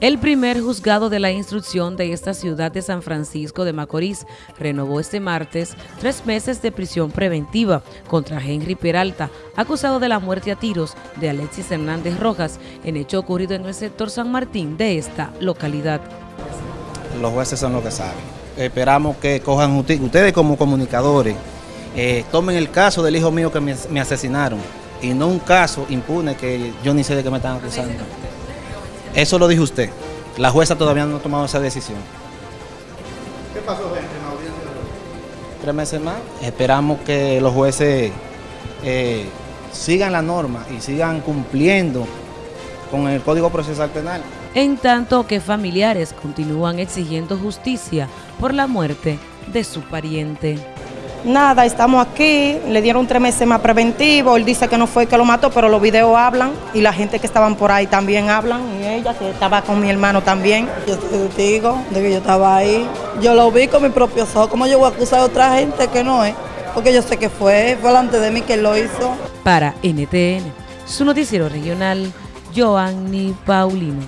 El primer juzgado de la instrucción de esta ciudad de San Francisco de Macorís renovó este martes tres meses de prisión preventiva contra Henry Peralta, acusado de la muerte a tiros de Alexis Hernández Rojas, en hecho ocurrido en el sector San Martín de esta localidad. Los jueces son los que saben. Esperamos que cojan. Ustedes como comunicadores eh, tomen el caso del hijo mío que me asesinaron y no un caso impune que yo ni sé de qué me están acusando. Eso lo dijo usted. La jueza todavía no ha tomado esa decisión. ¿Qué pasó, gente, en la audiencia? Tres meses más. Esperamos que los jueces eh, sigan la norma y sigan cumpliendo con el Código Procesal Penal. En tanto que familiares continúan exigiendo justicia por la muerte de su pariente. Nada, estamos aquí, le dieron tres meses más preventivo, él dice que no fue que lo mató, pero los videos hablan y la gente que estaban por ahí también hablan y ella que estaba con mi hermano también. Yo soy testigo de que yo estaba ahí. Yo lo vi con mi propio ojos. ¿Cómo yo voy a acusar a otra gente que no es? Porque yo sé que fue, fue delante de mí que lo hizo. Para NTN, su noticiero regional, Joanny Paulino.